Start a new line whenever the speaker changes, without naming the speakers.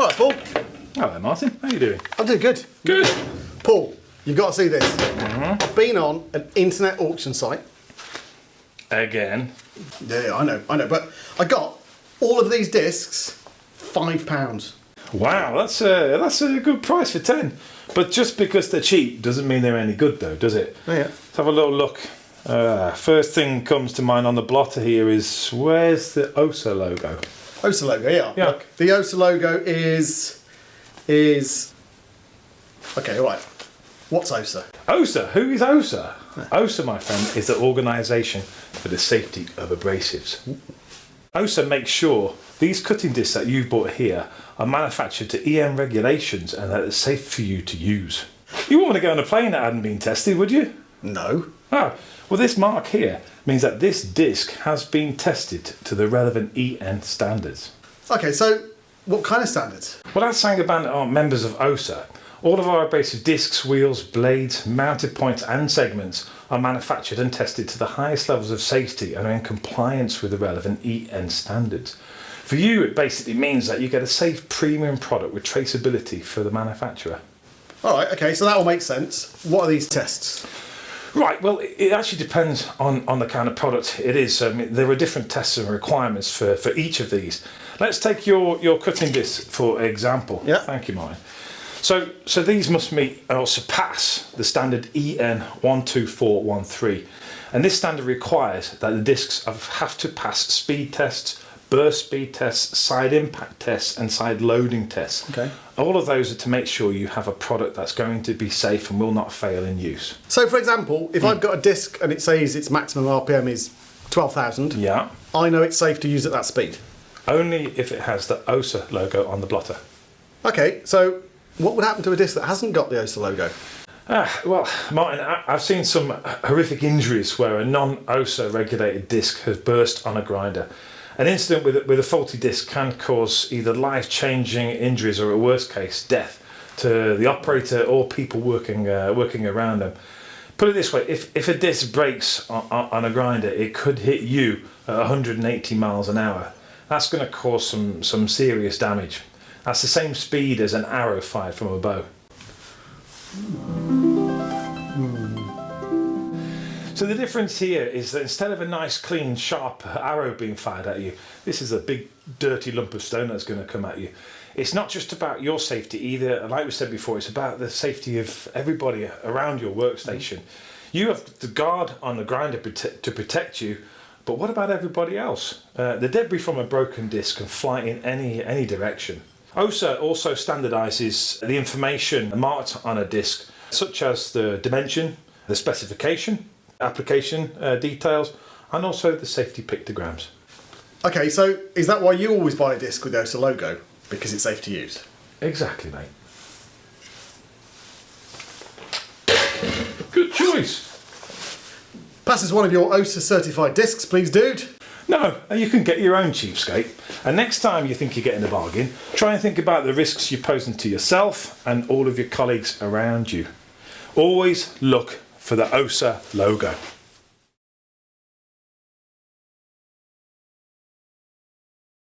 All right, Paul.
Hello, Martin. How are you doing?
I'm doing good.
Good.
Paul, you've got to see this. I've been on an internet auction site.
Again.
Yeah, yeah, I know, I know. But I got all of these discs, five pounds.
Wow, that's a that's a good price for ten. But just because they're cheap doesn't mean they're any good, though, does it?
Oh, yeah.
Let's have a little look. Uh, first thing comes to mind on the blotter here is where's the OSA logo?
OSA logo, yeah.
Yeah.
Look, the OSA logo is is okay. All right. What's OSA?
OSA. Who is OSA? OSA, my friend, is the organisation for the safety of abrasives. OSA makes sure these cutting discs that you've bought here are manufactured to EN regulations and that it's safe for you to use. You wouldn't want to go on a plane that hadn't been tested, would you?
No.
Oh, well, this mark here means that this disc has been tested to the relevant EN standards.
Okay, so what kind of standards?
Well, as Saint-Gobain are members of OSA, all of our abrasive discs, wheels, blades, mounted points and segments are manufactured and tested to the highest levels of safety and are in compliance with the relevant EN standards. For you, it basically means that you get a safe premium product with traceability for the manufacturer.
All right. Okay, so that all makes sense. What are these tests?
Right, well, it- actually depends on, on the kind of product it is. I mean, there are different tests and requirements for, for each of these. Let's take your, your cutting disc for example.
Yeah.
Thank you, Martin. So, so these must meet or surpass the standard EN 12413. And this standard requires that the discs have, have to pass speed tests, burst speed tests, side impact tests, and side loading tests.
Okay.
All of those are to make sure you have a product that's going to be safe and will not fail in use.
So, for example, if I've got a disc and it says its maximum RPM is twelve thousand,
Yeah.
I know it's safe to use at that speed.
Only if it has the OSA logo on the blotter.
Okay, so what would happen to a disc that hasn't got the OSA logo?
Ah, well, Martin, I've seen some horrific injuries where a non-OSA regulated disc has burst on a grinder. An incident with, with a faulty disc can cause either life-changing injuries or, a worst case, death to the operator or people working uh, working around them. Put it this way: if, if a disc breaks on, on a grinder, it could hit you at 180 miles an hour. That's going to cause some some serious damage. That's the same speed as an arrow fired from a bow. So the difference here is that instead of a nice clean sharp arrow being fired at you, this is a big dirty lump of stone that's going to come at you. It's not just about your safety either, like we said before, it's about the safety of everybody around your workstation. You have the guard on the grinder to protect you, but what about everybody else? Uh, the debris from a broken disc can fly in any any direction. OSA also standardizes the information marked on a disc, such as the dimension, the specification, application uh, details, and also the safety pictograms.
Okay, so is that why you always buy a disc with the OSA logo? Because it's safe to use.
Exactly, mate. Good choice.
Pass us one of your OSA certified discs, please, dude.
No, you can get your own cheapskate. And next time you think you're getting a bargain, try and think about the risks you're posing to yourself and all of your colleagues around you. Always look for the OSA logo.